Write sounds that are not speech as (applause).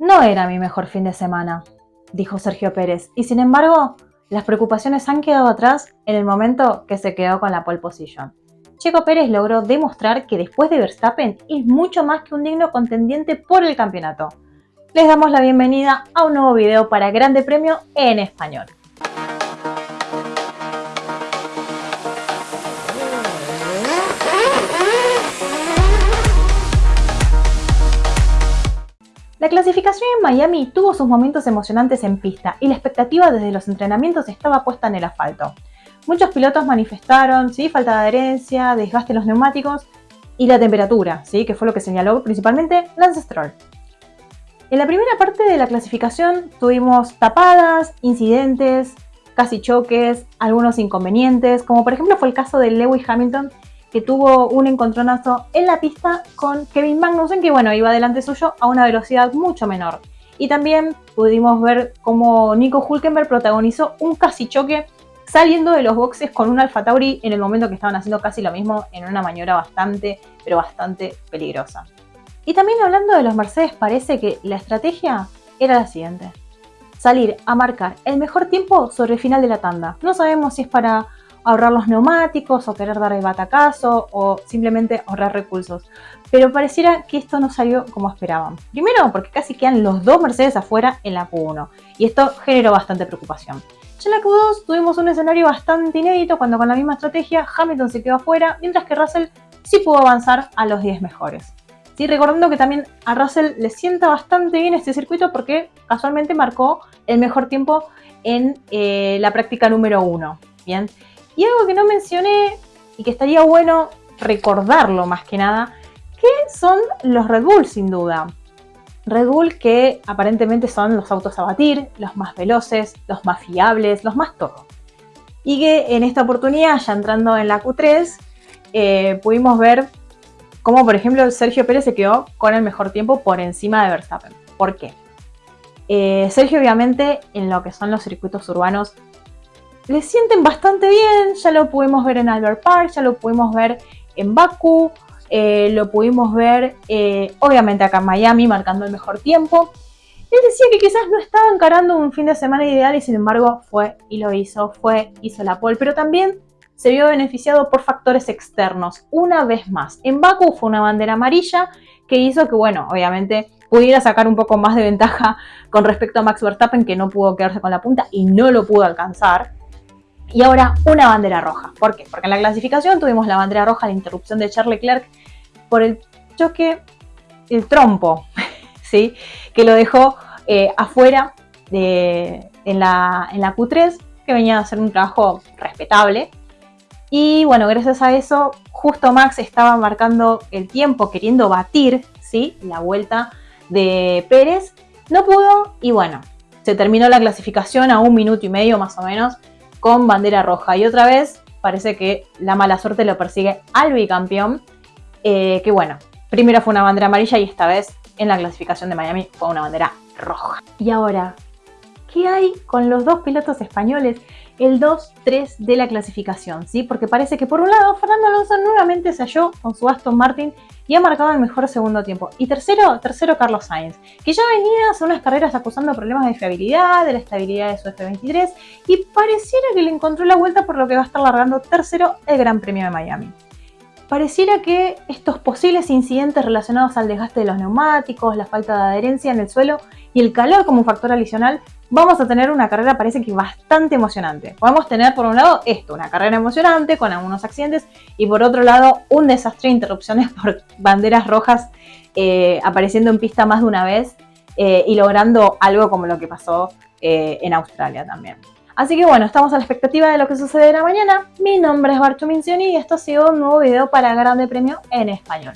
No era mi mejor fin de semana, dijo Sergio Pérez, y sin embargo, las preocupaciones han quedado atrás en el momento que se quedó con la pole position. Checo Pérez logró demostrar que después de Verstappen es mucho más que un digno contendiente por el campeonato. Les damos la bienvenida a un nuevo video para Grande Premio en español. La clasificación en Miami tuvo sus momentos emocionantes en pista y la expectativa desde los entrenamientos estaba puesta en el asfalto. Muchos pilotos manifestaron ¿sí? falta de adherencia, desgaste en los neumáticos y la temperatura, ¿sí? que fue lo que señaló principalmente Lance Stroll. En la primera parte de la clasificación tuvimos tapadas, incidentes, casi choques, algunos inconvenientes, como por ejemplo fue el caso de Lewis Hamilton que tuvo un encontronazo en la pista con Kevin Magnussen, que bueno, iba delante suyo a una velocidad mucho menor. Y también pudimos ver cómo Nico Hulkenberg protagonizó un casi choque saliendo de los boxes con un Alfa Tauri en el momento que estaban haciendo casi lo mismo en una maniobra bastante, pero bastante peligrosa. Y también hablando de los Mercedes, parece que la estrategia era la siguiente. Salir a marcar el mejor tiempo sobre el final de la tanda. No sabemos si es para ahorrar los neumáticos o querer dar el batacazo o simplemente ahorrar recursos. Pero pareciera que esto no salió como esperaban. Primero porque casi quedan los dos Mercedes afuera en la Q1 y esto generó bastante preocupación. Ya en la Q2 tuvimos un escenario bastante inédito cuando con la misma estrategia Hamilton se quedó afuera mientras que Russell sí pudo avanzar a los 10 mejores. Sí, recordando que también a Russell le sienta bastante bien este circuito porque casualmente marcó el mejor tiempo en eh, la práctica número 1. Bien, y algo que no mencioné y que estaría bueno recordarlo más que nada, que son los Red Bull sin duda. Red Bull que aparentemente son los autos a batir, los más veloces, los más fiables, los más todo. Y que en esta oportunidad, ya entrando en la Q3, eh, pudimos ver cómo, por ejemplo, Sergio Pérez se quedó con el mejor tiempo por encima de Verstappen. ¿Por qué? Eh, Sergio, obviamente, en lo que son los circuitos urbanos, le sienten bastante bien, ya lo pudimos ver en Albert Park, ya lo pudimos ver en Baku, eh, lo pudimos ver eh, obviamente acá en Miami marcando el mejor tiempo. Él decía que quizás no estaba encarando un fin de semana ideal y sin embargo fue y lo hizo, fue, hizo la pole, pero también se vio beneficiado por factores externos, una vez más. En Baku fue una bandera amarilla que hizo que, bueno, obviamente pudiera sacar un poco más de ventaja con respecto a Max Verstappen, que no pudo quedarse con la punta y no lo pudo alcanzar. Y ahora una bandera roja. ¿Por qué? Porque en la clasificación tuvimos la bandera roja, la interrupción de Charles Leclerc por el choque, el trompo, (laughs) ¿sí? que lo dejó eh, afuera de, en, la, en la Q3, que venía a hacer un trabajo respetable. Y bueno, gracias a eso, justo Max estaba marcando el tiempo, queriendo batir ¿sí? la vuelta de Pérez. No pudo y bueno, se terminó la clasificación a un minuto y medio más o menos con bandera roja. Y otra vez parece que la mala suerte lo persigue al bicampeón, eh, que bueno, primero fue una bandera amarilla y esta vez en la clasificación de Miami fue una bandera roja. Y ahora, ¿qué hay con los dos pilotos españoles? El 2-3 de la clasificación, ¿sí? Porque parece que por un lado Fernando Alonso nuevamente se halló con su Aston Martin y ha marcado el mejor segundo tiempo. Y tercero, tercero Carlos Sainz, que ya venía hace unas carreras acusando problemas de fiabilidad, de la estabilidad de su F23 y pareciera que le encontró la vuelta por lo que va a estar largando tercero el Gran Premio de Miami. Pareciera que estos posibles incidentes relacionados al desgaste de los neumáticos, la falta de adherencia en el suelo y el calor como factor adicional, vamos a tener una carrera parece que bastante emocionante. Podemos tener por un lado esto, una carrera emocionante con algunos accidentes y por otro lado un desastre de interrupciones (laughs) por banderas rojas eh, apareciendo en pista más de una vez eh, y logrando algo como lo que pasó eh, en Australia también. Así que bueno, estamos a la expectativa de lo que sucederá mañana. Mi nombre es Barcho Mincioni y esto ha sido un nuevo video para Grande Premio en Español.